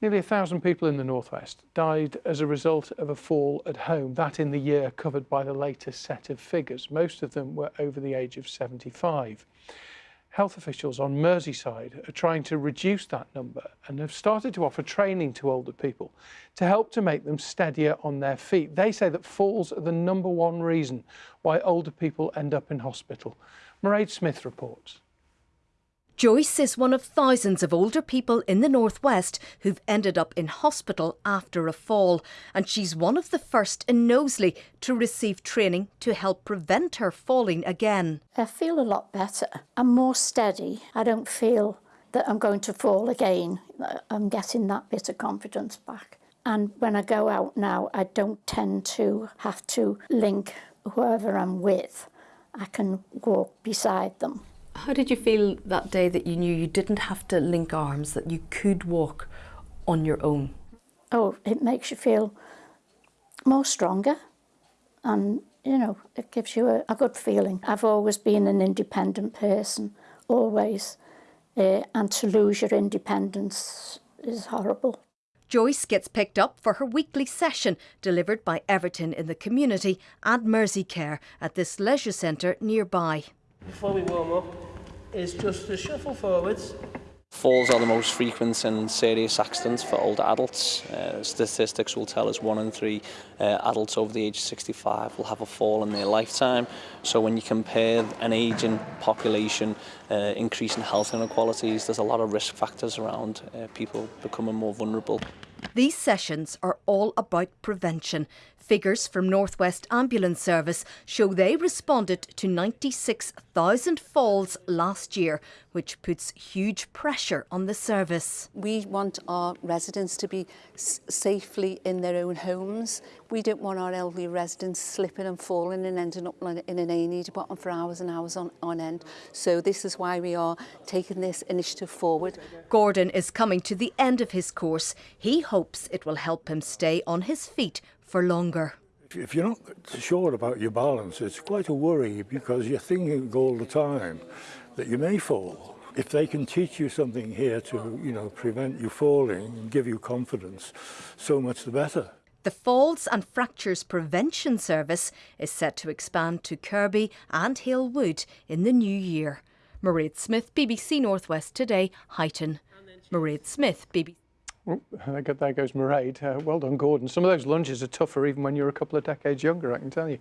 Nearly a thousand people in the northwest died as a result of a fall at home, that in the year covered by the latest set of figures. Most of them were over the age of 75. Health officials on Merseyside are trying to reduce that number and have started to offer training to older people to help to make them steadier on their feet. They say that falls are the number one reason why older people end up in hospital. Mairead Smith reports. Joyce is one of thousands of older people in the Northwest who've ended up in hospital after a fall, and she's one of the first in Knowsley to receive training to help prevent her falling again. I feel a lot better. I'm more steady. I don't feel that I'm going to fall again. I'm getting that bit of confidence back. And when I go out now, I don't tend to have to link whoever I'm with. I can walk beside them. How did you feel that day that you knew you didn't have to link arms, that you could walk on your own? Oh, it makes you feel more stronger and, you know, it gives you a, a good feeling. I've always been an independent person, always, uh, and to lose your independence is horrible. Joyce gets picked up for her weekly session delivered by Everton in the community and Merseycare at this leisure centre nearby. Before we warm up, is just to shuffle forwards. Falls are the most frequent and serious accidents for older adults. Uh, statistics will tell us one in three uh, adults over the age of 65 will have a fall in their lifetime. So when you compare an ageing population, uh, increasing health inequalities, there's a lot of risk factors around uh, people becoming more vulnerable. These sessions are all about prevention. Figures from Northwest Ambulance Service show they responded to 96,000 falls last year, which puts huge pressure on the service. We want our residents to be safely in their own homes. We don't want our elderly residents slipping and falling and ending up in an A&E department for hours and hours on, on end. So this is why we are taking this initiative forward. Gordon is coming to the end of his course. He hopes it will help him stay on his feet for longer. If you're not sure about your balance, it's quite a worry because you're thinking all the time that you may fall. If they can teach you something here to, you know, prevent you falling and give you confidence, so much the better. The Falls and Fractures Prevention Service is set to expand to Kirkby and Halewood in the new year. Mairead Smith, BBC Northwest Today, Huyton. Mairead Smith, BBC. Oh, there goes Mairead. Uh, well done, Gordon. Some of those lunges are tougher even when you're a couple of decades younger, I can tell you.